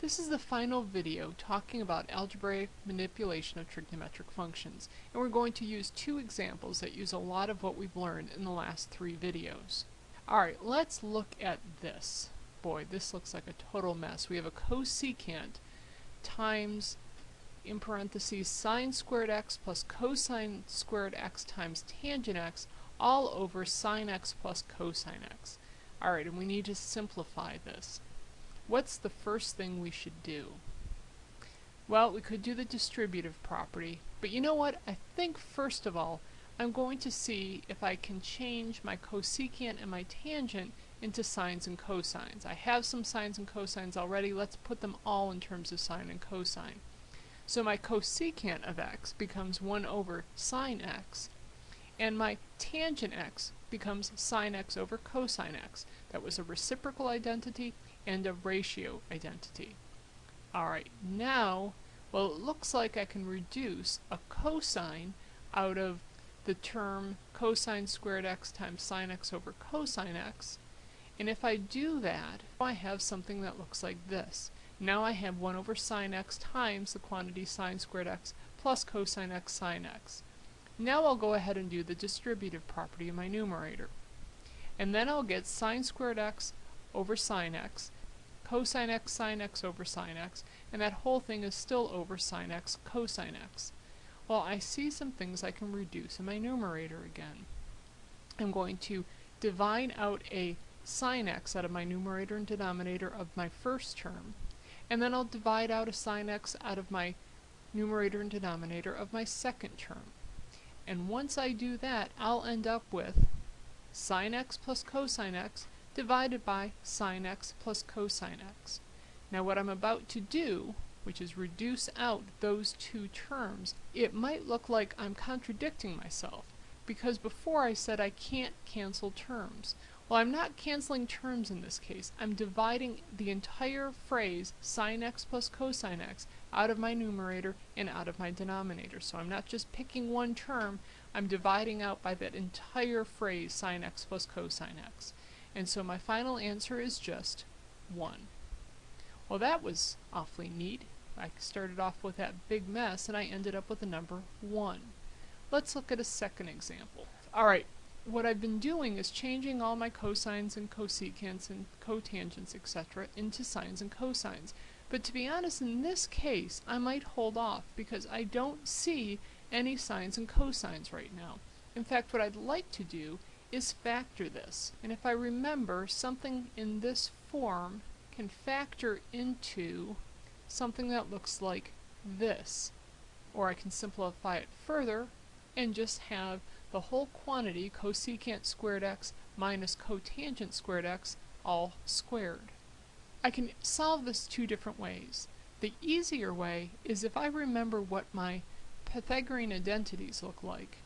This is the final video talking about algebraic manipulation of trigonometric functions, and we're going to use two examples that use a lot of what we've learned in the last three videos. Alright, let's look at this. Boy, this looks like a total mess. We have a cosecant times, in parentheses, sine squared x plus cosine squared x times tangent x all over sine x plus cosine x. Alright, and we need to simplify this what's the first thing we should do? Well, we could do the distributive property, but you know what? I think first of all, I'm going to see if I can change my cosecant and my tangent into sines and cosines. I have some sines and cosines already. Let's put them all in terms of sine and cosine. So my cosecant of x becomes 1 over sine x, and my tangent x becomes sine x over cosine x. That was a reciprocal identity, and a ratio identity. Alright, now, well it looks like I can reduce a cosine out of the term cosine squared x times sine x over cosine x. And if I do that, I have something that looks like this. Now I have 1 over sine x times the quantity sine squared x plus cosine x sine x. Now I'll go ahead and do the distributive property of my numerator. And then I'll get sine squared x over sine x, cosine x sine x over sine x, and that whole thing is still over sine x cosine x. Well, I see some things I can reduce in my numerator again. I'm going to divide out a sine x out of my numerator and denominator of my first term, and then I'll divide out a sine x out of my numerator and denominator of my second term. And once I do that, I'll end up with sine x plus cosine x divided by sine x plus cosine x. Now what I'm about to do, which is reduce out those two terms, it might look like I'm contradicting myself, because before I said I can't cancel terms. Well, I'm not canceling terms in this case. I'm dividing the entire phrase sine x plus cosine x out of my numerator and out of my denominator. So I'm not just picking one term, I'm dividing out by that entire phrase sine x plus cosine x. And so my final answer is just 1. Well, that was awfully neat. I started off with that big mess and I ended up with the number 1. Let's look at a second example. Alright, what I've been doing is changing all my cosines and cosecants and cotangents, etc. into sines and cosines. But to be honest, in this case, I might hold off because I don't see any sines and cosines right now. In fact, what I'd like to do is factor this. And if I remember, something in this form can factor into something that looks like this. Or I can simplify it further and just have the whole quantity cosecant squared x minus cotangent squared x all squared. I can solve this two different ways. The easier way is if I remember what my Pythagorean identities look like.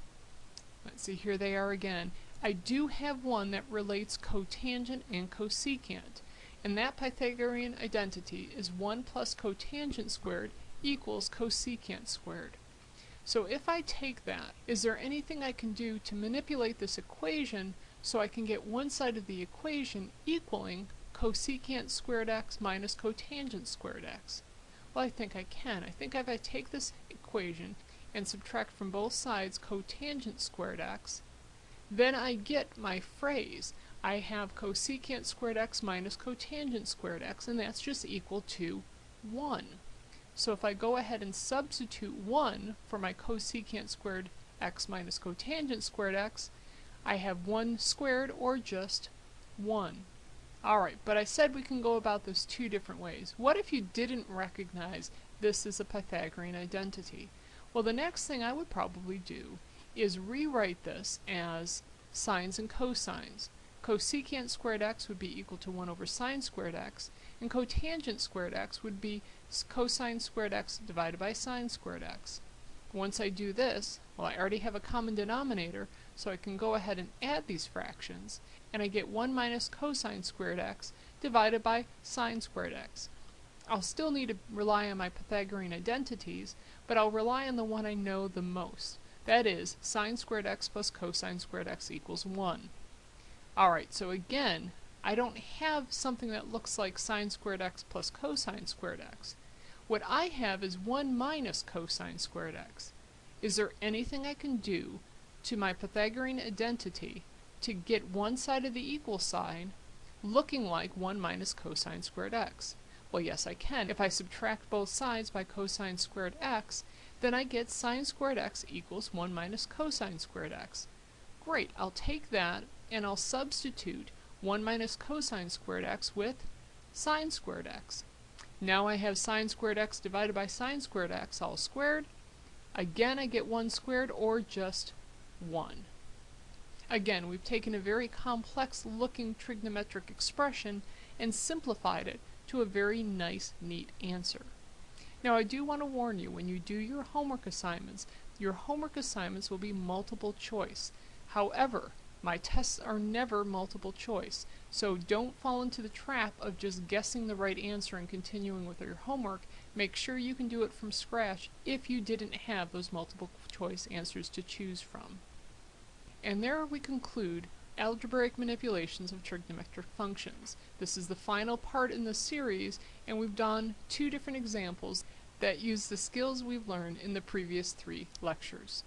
Let's see, here they are again. I do have one that relates cotangent and cosecant, and that Pythagorean identity is 1 plus cotangent squared equals cosecant squared. So if I take that, is there anything I can do to manipulate this equation so I can get one side of the equation equaling cosecant squared x minus cotangent squared x? Well, I think I can. I think if I take this equation and subtract from both sides cotangent squared x, then I get my phrase. I have cosecant squared x minus cotangent squared x, and that's just equal to 1. So if I go ahead and substitute 1 for my cosecant squared x minus cotangent squared x, I have 1 squared, or just 1. Alright, but I said we can go about this two different ways. What if you didn't recognize this is a Pythagorean identity? Well, the next thing I would probably do is rewrite this as sines and cosines. Cosecant squared x would be equal to 1 over sine squared x, and cotangent squared x would be cosine squared x divided by sine squared x. Once I do this, well I already have a common denominator, so I can go ahead and add these fractions, and I get 1 minus cosine squared x divided by sine squared x. I'll still need to rely on my Pythagorean identities, but I'll rely on the one I know the most. That is, sine squared x plus cosine squared x equals 1. Alright, so again, I don't have something that looks like sine squared x plus cosine squared x. What I have is 1 minus cosine squared x. Is there anything I can do to my Pythagorean identity to get one side of the equal sign looking like 1 minus cosine squared x? Well, yes, I can. If I subtract both sides by cosine squared x, then I get sine squared x equals 1 minus cosine squared x. Great, I'll take that and I'll substitute 1 minus cosine squared x with sine squared x. Now I have sine squared x divided by sine squared x all squared. Again, I get 1 squared or just 1. Again, we've taken a very complex looking trigonometric expression and simplified it to a very nice, neat answer. Now I do want to warn you, when you do your homework assignments, your homework assignments will be multiple choice. However, my tests are never multiple choice, so don't fall into the trap of just guessing the right answer and continuing with your homework. Make sure you can do it from scratch if you didn't have those multiple choice answers to choose from. And there we conclude algebraic manipulations of trigonometric functions. This is the final part in the series and we've done two different examples that use the skills we've learned in the previous three lectures.